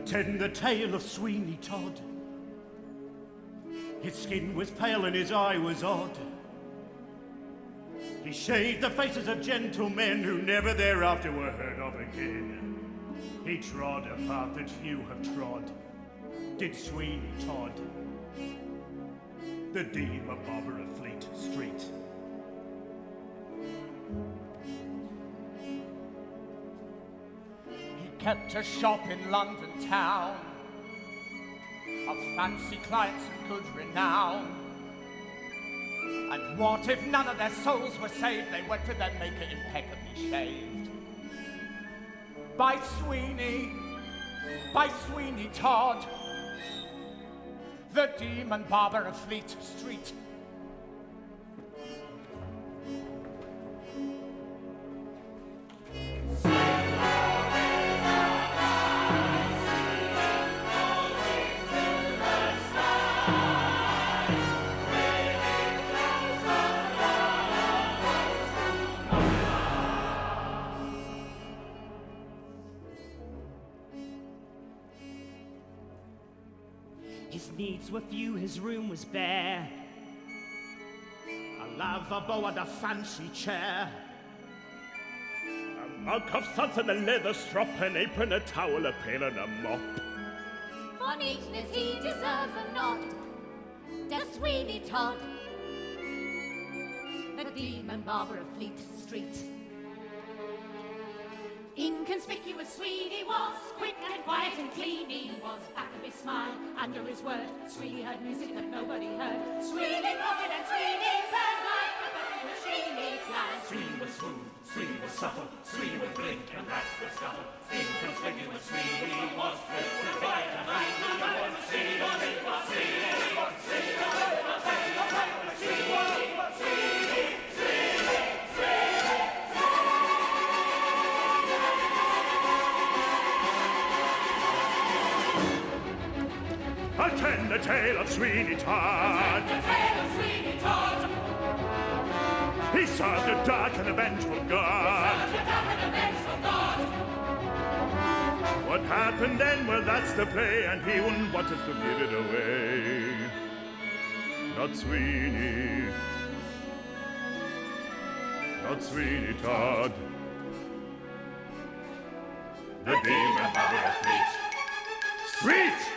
tend the tale of Sweeney Todd. His skin was pale and his eye was odd. He shaved the faces of gentlemen who never thereafter were heard of again. He trod a path that few have trod. Did Sweeney Todd. The demon barber of Fleet Street. Kept a shop in London town of fancy clients and good renown. And what if none of their souls were saved? They went to their maker impeccably shaved. By Sweeney, by Sweeney Todd, the demon barber of Fleet Street. His needs were few, his room was bare. A lavabo and a fancy chair. A mug of suds and a leather strop, an apron, a towel, a pail, and a mop. For neatness he deserves a nod. Does Sweeney Todd, the demon barber of Fleet Street. Inconspicuous Sweeney was, quick and quiet he was. Back of his smile, under his word, Sweeney heard music that nobody heard. Sweeney pocket and Sweeney pen like a button machine planned. Sweeney was smooth, Sweeney was supple, Sweeney would blink and rats would scuttle. Inconspicuous Sweeney was quick and quiet and he was. Sweeney was, Sweeney was, Sweeney was, Sweeney Attend the tale of Sweeney Todd. The tale of Sweeney Todd, He served a dark and vengeful God. the dark and vengeful God. What happened then? Well, that's the play, and he wouldn't want us to give it away. Not Sweeney. Not Sweeney Todd. The demon of Fleet Street!